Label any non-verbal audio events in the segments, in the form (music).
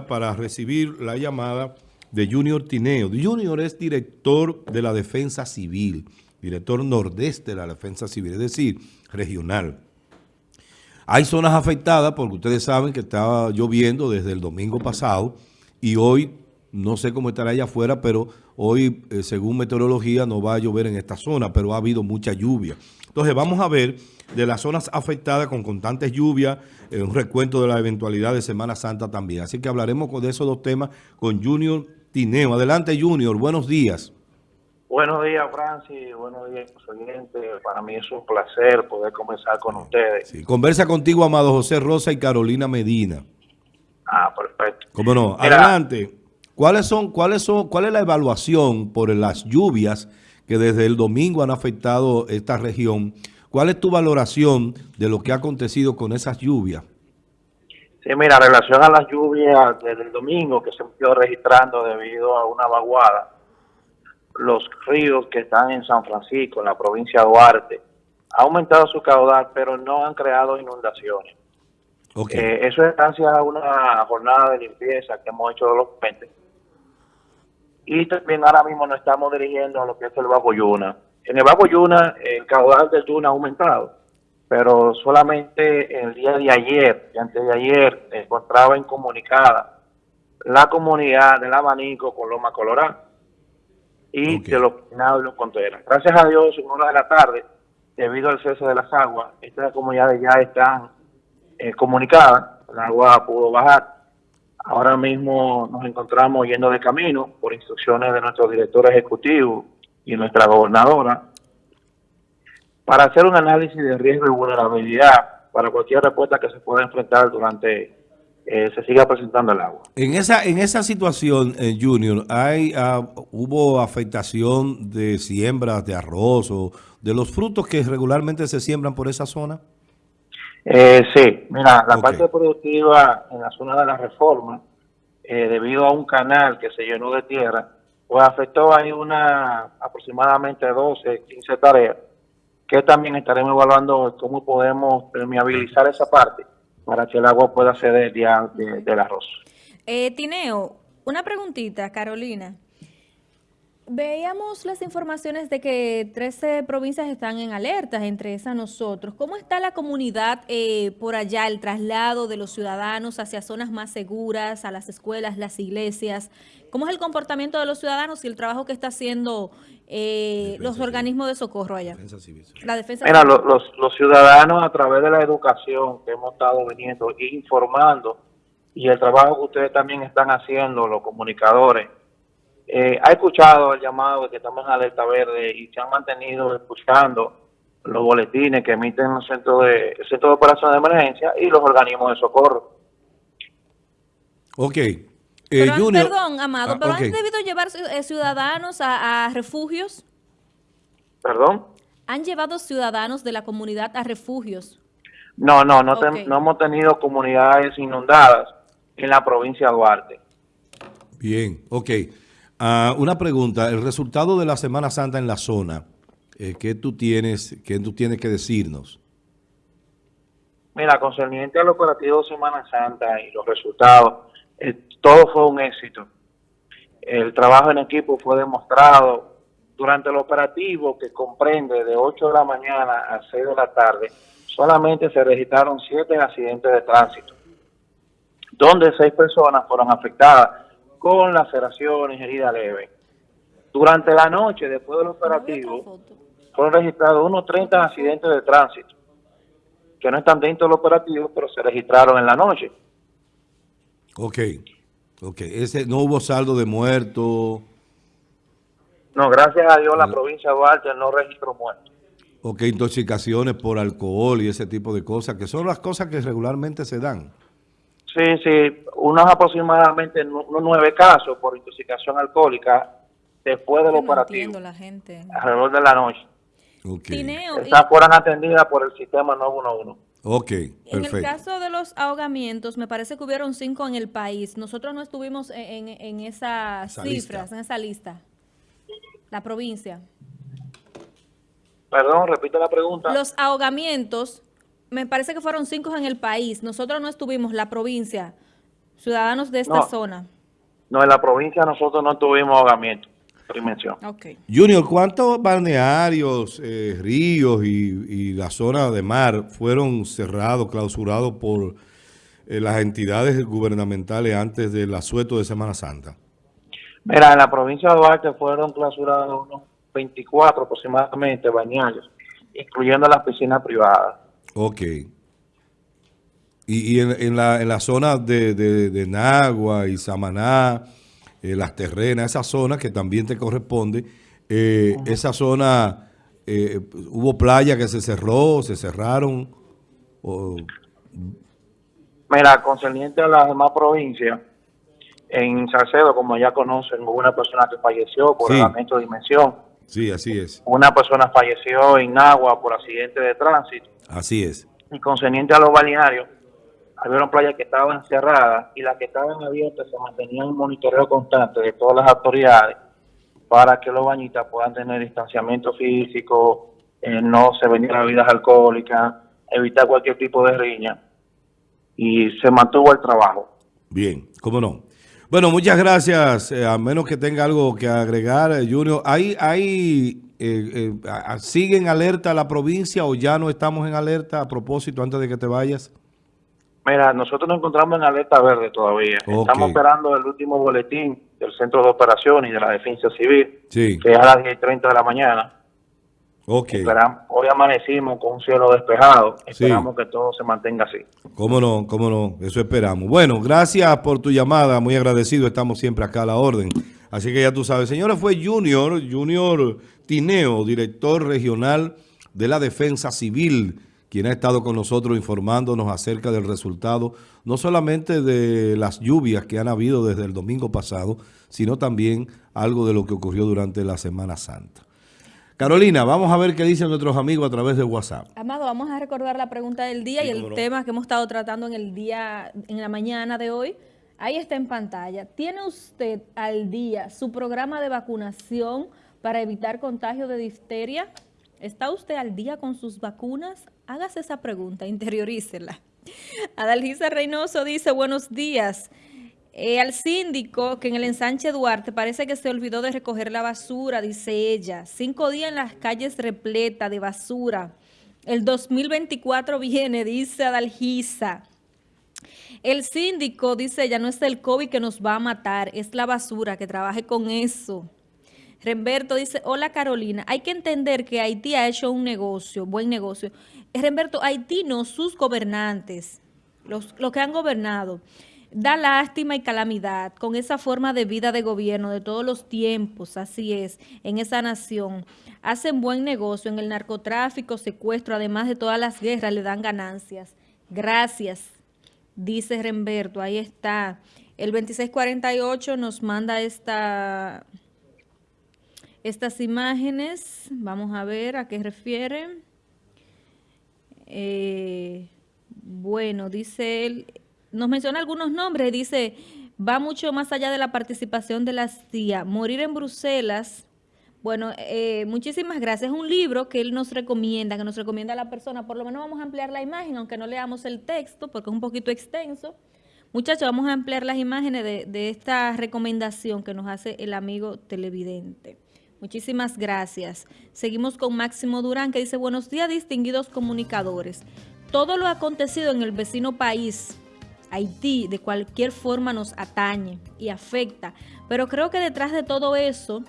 para recibir la llamada de Junior Tineo. Junior es director de la Defensa Civil, director nordeste de la Defensa Civil, es decir, regional. Hay zonas afectadas porque ustedes saben que estaba lloviendo desde el domingo pasado y hoy, no sé cómo estará allá afuera, pero hoy, eh, según meteorología, no va a llover en esta zona, pero ha habido mucha lluvia. Entonces vamos a ver de las zonas afectadas con constantes lluvias, eh, un recuento de la eventualidad de Semana Santa también. Así que hablaremos de esos dos temas con Junior Tineo. Adelante Junior, buenos días. Buenos días, Francis. Buenos días, oyentes. Para mí es un placer poder conversar con ustedes. Sí, conversa contigo, Amado José Rosa y Carolina Medina. Ah, perfecto. ¿Cómo no? Adelante. ¿Cuáles son, cuáles son, ¿Cuál es la evaluación por las lluvias que desde el domingo han afectado esta región. ¿Cuál es tu valoración de lo que ha acontecido con esas lluvias? Sí, mira, en relación a las lluvias desde el domingo que se ido registrando debido a una vaguada, los ríos que están en San Francisco, en la provincia de Duarte, ha aumentado su caudal, pero no han creado inundaciones. Okay. Eh, eso es gracias a una jornada de limpieza que hemos hecho de los puentes y también ahora mismo nos estamos dirigiendo a lo que es el Bajo Yuna. En el Bajo Yuna el caudal del Yuna ha aumentado, pero solamente el día de ayer y antes de ayer encontraba incomunicada la comunidad del Abanico con Loma Colorada y de los Pinados y los Contreras. Gracias a Dios, en una de la tarde, debido al cese de las aguas, estas comunidades ya están eh, comunicadas, el agua pudo bajar Ahora mismo nos encontramos yendo de camino por instrucciones de nuestro director ejecutivo y nuestra gobernadora para hacer un análisis de riesgo y vulnerabilidad para cualquier respuesta que se pueda enfrentar durante eh, se siga presentando el agua. En esa en esa situación, eh, Junior, hay ah, hubo afectación de siembras de arroz o de los frutos que regularmente se siembran por esa zona. Eh, sí, mira, la parte productiva en la zona de la reforma, eh, debido a un canal que se llenó de tierra, pues afectó ahí una aproximadamente 12, 15 tareas, que también estaremos evaluando cómo podemos permeabilizar esa parte para que el agua pueda ceder ya del arroz. Eh, Tineo, una preguntita, Carolina. Veíamos las informaciones de que 13 provincias están en alerta, entre esas nosotros. ¿Cómo está la comunidad eh, por allá, el traslado de los ciudadanos hacia zonas más seguras, a las escuelas, las iglesias? ¿Cómo es el comportamiento de los ciudadanos y el trabajo que está haciendo eh, los organismos de socorro allá? La defensa Mira, los, los, ciudadanos a través de la educación que hemos estado viniendo informando y el trabajo que ustedes también están haciendo, los comunicadores, eh, ha escuchado el llamado de que estamos en alerta verde y se han mantenido escuchando los boletines que emiten los centros de, el centro de operación de emergencia y los organismos de socorro. Ok. Eh, perdón, Amado, ¿pero han debido llevar eh, ciudadanos a, refugios? ¿Perdón? ¿Han llevado ciudadanos de la comunidad a refugios? No, no, no, no hemos tenido comunidades inundadas en la provincia de Duarte. Bien, ok. Ah, una pregunta, el resultado de la Semana Santa en la zona, eh, ¿qué, tú tienes, ¿qué tú tienes que decirnos? Mira, concerniente al operativo Semana Santa y los resultados, eh, todo fue un éxito. El trabajo en equipo fue demostrado durante el operativo que comprende de 8 de la mañana a 6 de la tarde, solamente se registraron 7 accidentes de tránsito, donde 6 personas fueron afectadas con laceraciones, herida leve. Durante la noche, después del operativo, fueron registrados unos 30 accidentes de tránsito, que no están dentro del operativo, pero se registraron en la noche. Ok, ok. Ese, ¿No hubo saldo de muertos? No, gracias a Dios la provincia de Duarte no registró muertos. Ok, intoxicaciones por alcohol y ese tipo de cosas, que son las cosas que regularmente se dan. Sí, sí, unos aproximadamente nueve casos por intoxicación alcohólica después del operativo. la gente. Alrededor de la noche. Okay. Estas fueron atendidas por el sistema 911. Ok, perfecto. En el caso de los ahogamientos, me parece que hubieron cinco en el país. Nosotros no estuvimos en, en, esas cifras, en esa lista. La provincia. Perdón, repite la pregunta. Los ahogamientos me parece que fueron cinco en el país. Nosotros no estuvimos, la provincia. Ciudadanos de esta zona. No, en la provincia nosotros no tuvimos ahogamiento. Dimensión. Okay. Junior, ¿cuántos balnearios, eh, ríos y, la zona de mar fueron cerrados, clausurados por eh, las entidades gubernamentales antes del asueto de Semana Santa? Mira, en la provincia de Duarte fueron clausurados unos 24 aproximadamente bañarios, incluyendo las piscinas privadas. Ok. Y, en, la, en la zona de, de, Nagua y Samaná, eh, las terrenas, esa zona que también te corresponde, eh, esa zona, eh, hubo playa que se cerró, se cerraron. Mira, concerniente a las demás provincias, en Salcedo, como ya conocen, hubo una persona que falleció por elemento de dimensión. Sí, así es. Una persona falleció en Agua por accidente de tránsito. Así es. Y concerniente a los balnearios, había playas que estaban cerradas y las que estaban abiertas se mantenían un monitoreo constante de todas las autoridades para que los bañistas puedan tener distanciamiento físico, eh, no se vendieran bebidas alcohólicas, evitar cualquier tipo de riña y se mantuvo el trabajo. Bien, cómo no. Bueno, muchas gracias. Eh, a menos que tenga algo que agregar, eh, Junior. ¿Hay, hay, eh, ¿Sigue en alerta la provincia o ya no estamos en alerta a propósito antes de que te vayas? Mira, nosotros nos encontramos en alerta verde todavía. Estamos esperando el último boletín del Centro de Operaciones y de la Defensa Civil, que es a las 10.30 de la mañana. Okay. hoy amanecimos con un cielo despejado. Esperamos que todo se mantenga así. Cómo no, cómo no. Eso esperamos. Bueno, gracias por tu llamada. Muy agradecido. Estamos siempre acá a la orden. Así que ya tú sabes. Señora, fue Junior, Junior Tineo, director regional de la Defensa Civil, quien ha estado con nosotros informándonos acerca del resultado, no solamente de las lluvias que han habido desde el domingo pasado, sino también algo de lo que ocurrió durante la Semana Santa. Carolina, vamos a ver qué dicen nuestros amigos a través de WhatsApp. Amado, vamos a recordar la pregunta del día y el tema que hemos estado tratando en el día, en la mañana de hoy. Ahí está en pantalla. ¿Tiene usted al día su programa de vacunación para evitar contagio de difteria? ¿Está usted al día con sus vacunas? Hágase esa pregunta, (laughs) interiorícela. Adalgisa Reynoso dice, buenos días. Eh, al síndico que en el ensanche Duarte parece que se olvidó de recoger la basura, dice ella. Cinco días en las calles repleta de basura. El 2024 viene, dice Adalgisa. El síndico, dice ella, no es el COVID que nos va a matar, es la basura, que trabaje con eso. Remberto dice, hola Carolina, hay que entender que Haití ha hecho un negocio, buen negocio. Remberto, Haití no, sus gobernantes, los, los que han gobernado da lástima y calamidad con esa forma de vida de gobierno de todos los tiempos, así es, en esa nación. Hacen buen negocio en el narcotráfico, secuestro, además de todas las guerras, le dan ganancias. Gracias, dice Remberto, ahí está. El 2648 nos manda esta, estas imágenes, vamos a ver a qué refiere. Eh, bueno, dice él, nos menciona algunos nombres, dice, va mucho más allá de la participación de la CIA. Morir en Bruselas, bueno, eh, muchísimas gracias. Es un libro que él nos recomienda, que nos recomienda a la persona. Por lo menos vamos a ampliar la imagen, aunque no leamos el texto, porque es un poquito extenso. Muchachos, vamos a ampliar las imágenes de esta recomendación que nos hace el amigo televidente. Muchísimas gracias. Seguimos con Máximo Durán, que dice, buenos días, distinguidos comunicadores. Todo lo acontecido en el vecino país Haití de cualquier forma nos atañe y afecta. Pero creo que detrás de todo eso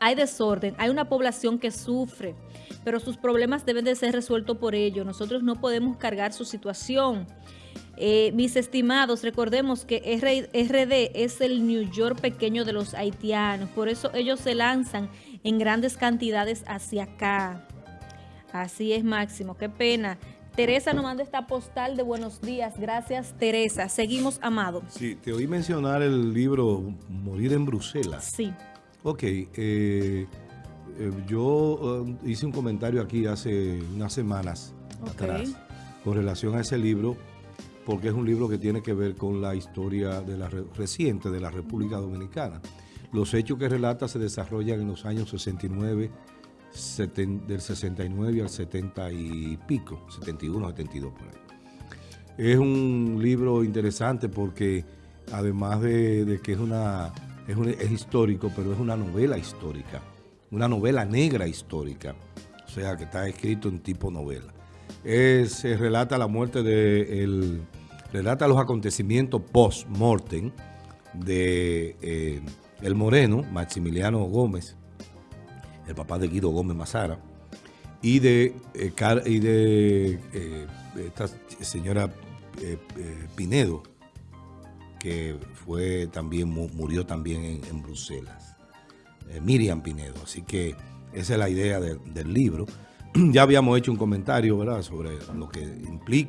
hay desorden, hay una población que sufre, pero sus problemas deben de ser resueltos por ellos. Nosotros no podemos cargar su situación. Eh, mis estimados, recordemos que RD es el New York pequeño de los haitianos, por eso ellos se lanzan en grandes cantidades hacia acá. Así es, Máximo, qué pena. Teresa nos manda esta postal de buenos días. Gracias, Teresa. Seguimos, Amado. Sí, te oí mencionar el libro Morir en Bruselas. Sí. Ok. Eh, eh, yo hice un comentario aquí hace unas semanas atrás con relación a ese libro porque es un libro que tiene que ver con la historia de la reciente de la República Dominicana. Los hechos que relata se desarrollan en los años 69 del 69 al 70 y pico, 71, 72 por ahí. Es un libro interesante porque además de, que es una es, un, es histórico, pero es una novela histórica, una novela negra histórica, o sea que está escrito en tipo novela. Se relata la muerte de, el, relata los acontecimientos post-mortem de eh, El Moreno, Maximiliano Gómez, el papá de Guido Gómez Mazara, y de, eh, y de eh, esta señora Pinedo, que fue también murió también en, Bruselas. Miriam Pinedo. Así que esa es la idea de, del libro. (clears throat) ya habíamos hecho un comentario, sobre lo que implica